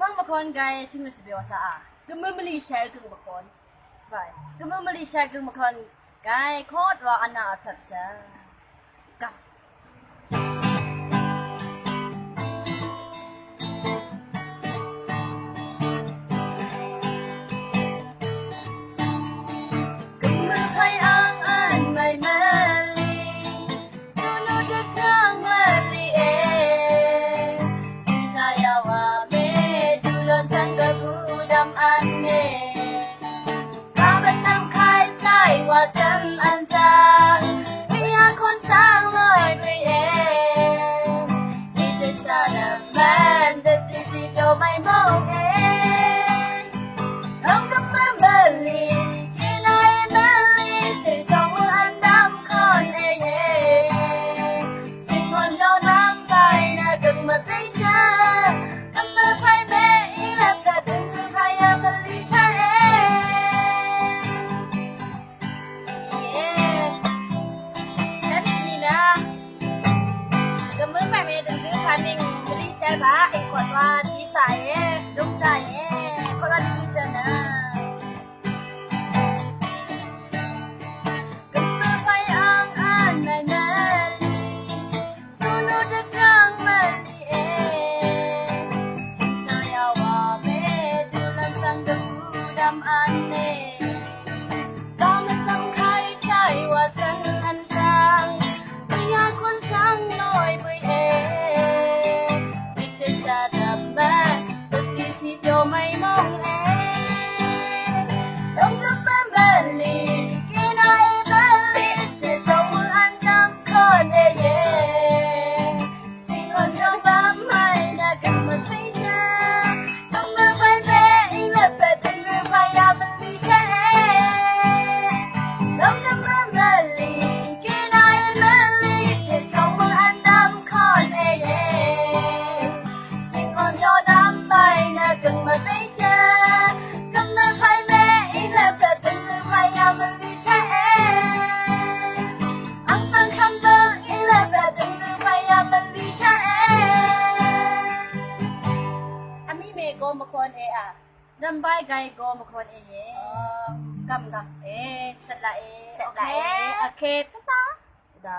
พังมาคนไกซึ่งมันจะเป็นภาษาอ่ะก็เมื่อมันรีแชร์กึ่งมาคนไปก็เมื่อมันรีแชร์กึ่งมาคอนไกโคตรว่าอนาถัดเช้ากับ wasam al I um, uh, โกมควนเออะรำใบไกโกมควนเอเยกำกับเอสละเอสละเคโอเคตะตาดา